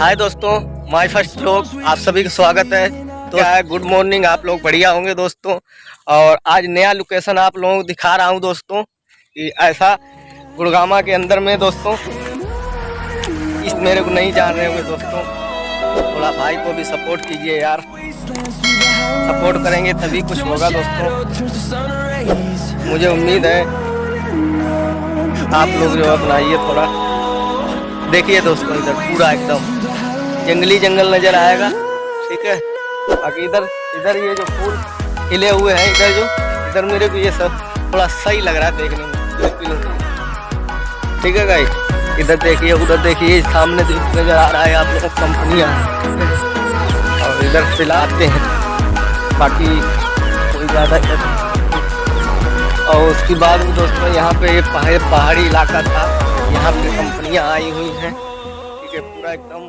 हाय दोस्तों my first लोग आप सभी का स्वागत है। तो है गुड मॉर्निंग आप लोग बढ़िया होंगे दोस्तों। और आज नया लोकेशन आप लोगों को दिखा रहा हूँ दोस्तों कि ऐसा गुड़गामा के अंदर में दोस्तों इस मेरे को नहीं जान रहे होंगे दोस्तों। थोड़ा भाई को भी सपोर्ट कीजिए यार। सपोर्ट करेंगे तभी कुछ होगा दोस्तों। मुझे उम्मीद है आप लोग जो अपनाइए थोड़ा। देखिए दोस्तों, इधर पूरा एकदम जंगली जंगल नज़र आएगा। ठीक है? बाकी इधर इधर ये जो फूल खिले हुए हैं, इधर जो, इधर मेरे को ये सब थोड़ा सही लग रहा है देखने में ठीक है भाई इधर देखिए, उधर देखिए, सामने नज़र आ रहा है आप लोगों कंपनियाँ। और इधर पिलाते हैं। बाकी कोई ज़्यादा और उसके बाद दोस्तों, यहाँ पे ये पहाड़ी इलाका था। यहाँ पे कंपनियाँ आई हुई हैं। ठीक है पूरा एकदम